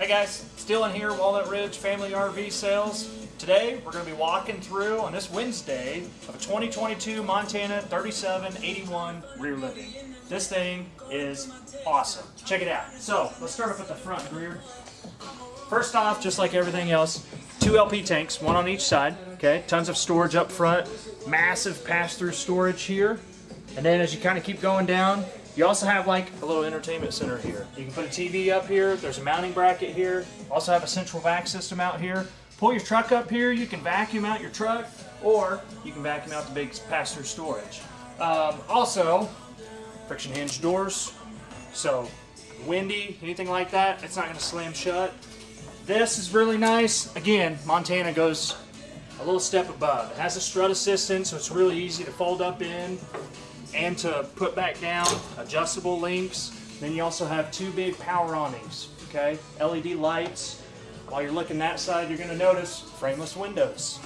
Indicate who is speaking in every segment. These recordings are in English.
Speaker 1: Hey guys, still in here, Walnut Ridge Family RV Sales. Today, we're going to be walking through on this Wednesday of a 2022 Montana 3781 rear living. This thing is awesome. Check it out. So, let's start off with the front rear. First off, just like everything else, two LP tanks, one on each side. Okay, tons of storage up front, massive pass-through storage here. And then as you kind of keep going down, you also have like a little entertainment center here. You can put a TV up here. There's a mounting bracket here. Also have a central vac system out here. Pull your truck up here. You can vacuum out your truck or you can vacuum out the big pass-through storage. Um, also, friction hinge doors. So windy, anything like that, it's not going to slam shut. This is really nice. Again, Montana goes a little step above. It has a strut assistant, so it's really easy to fold up in and to put back down, adjustable links. Then you also have two big power awnings, okay? LED lights. While you're looking that side, you're gonna notice frameless windows.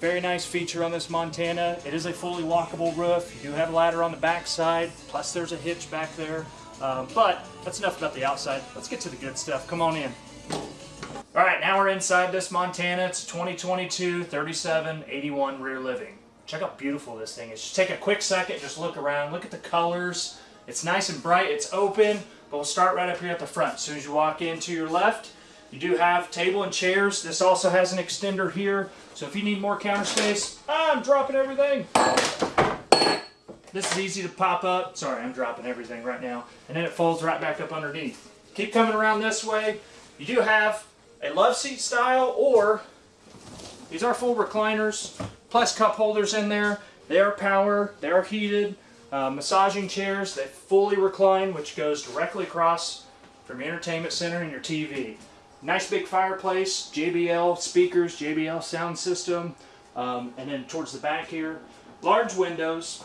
Speaker 1: Very nice feature on this Montana. It is a fully lockable roof. You do have a ladder on the back side, plus there's a hitch back there. Um, but that's enough about the outside. Let's get to the good stuff. Come on in. All right, now we're inside this Montana. It's 2022 3781 rear living. Check how beautiful this thing is. Just take a quick second, just look around, look at the colors. It's nice and bright, it's open, but we'll start right up here at the front. As soon as you walk in to your left, you do have table and chairs. This also has an extender here, so if you need more counter space, I'm dropping everything. This is easy to pop up. Sorry, I'm dropping everything right now. And then it folds right back up underneath. Keep coming around this way. You do have a love seat style or these are full recliners plus cup holders in there. They are power, they are heated. Uh, massaging chairs, that fully recline, which goes directly across from your entertainment center and your TV. Nice big fireplace, JBL speakers, JBL sound system, um, and then towards the back here, large windows.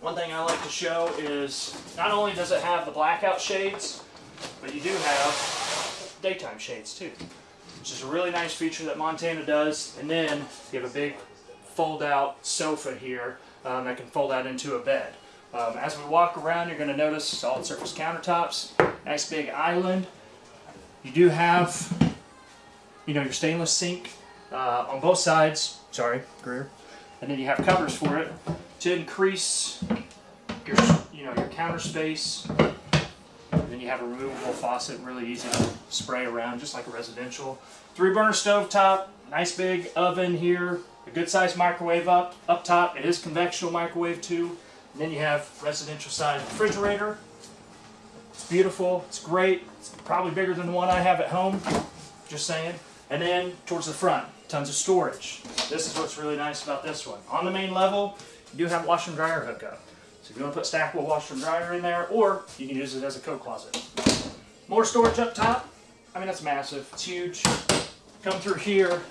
Speaker 1: One thing I like to show is not only does it have the blackout shades, but you do have daytime shades too, which is a really nice feature that Montana does. And then you have a big fold out sofa here um, that can fold out into a bed. Um, as we walk around, you're going to notice solid surface countertops, nice big island. You do have, you know, your stainless sink uh, on both sides. Sorry, Greer. And then you have covers for it to increase your, you know, your counter space. And then you have a removable faucet, really easy to spray around, just like a residential. Three burner stove top, nice big oven here, a good sized microwave up, up top. It is convectional microwave too. And then you have residential size refrigerator. It's beautiful, it's great. It's probably bigger than the one I have at home, just saying. And then towards the front, tons of storage. This is what's really nice about this one. On the main level, you do have a washer and dryer hookup. So if you want to put stackable washer and dryer in there, or you can use it as a coat closet. More storage up top. I mean, that's massive. It's huge. Come through here,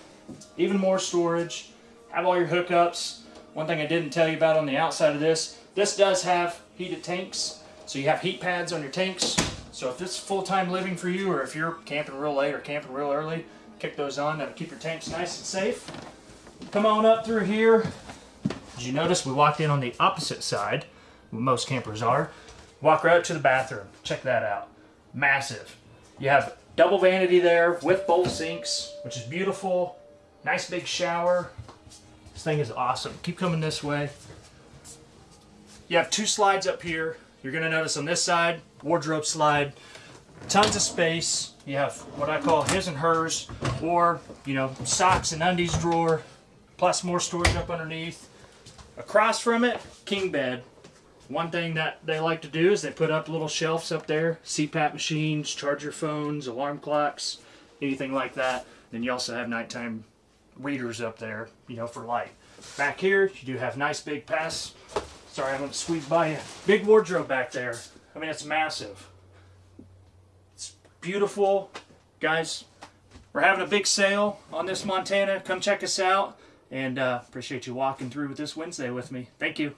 Speaker 1: even more storage have all your hookups. One thing I didn't tell you about on the outside of this, this does have heated tanks. So you have heat pads on your tanks. So if this is full-time living for you, or if you're camping real late or camping real early, kick those on. That'll keep your tanks nice and safe. Come on up through here. As you notice, we walked in on the opposite side, most campers are. Walk right up to the bathroom. Check that out. Massive. You have double vanity there with both sinks, which is beautiful. Nice big shower. This thing is awesome. Keep coming this way. You have two slides up here. You're going to notice on this side, wardrobe slide, tons of space. You have what I call his and hers, or, you know, socks and undies drawer, plus more storage up underneath. Across from it, king bed. One thing that they like to do is they put up little shelves up there, CPAP machines, charger phones, alarm clocks, anything like that. Then you also have nighttime readers up there, you know, for light. Back here, you do have nice big pass. Sorry, I'm going to squeeze by you. Big wardrobe back there. I mean, it's massive. It's beautiful. Guys, we're having a big sale on this Montana. Come check us out. And uh, appreciate you walking through with this Wednesday with me. Thank you.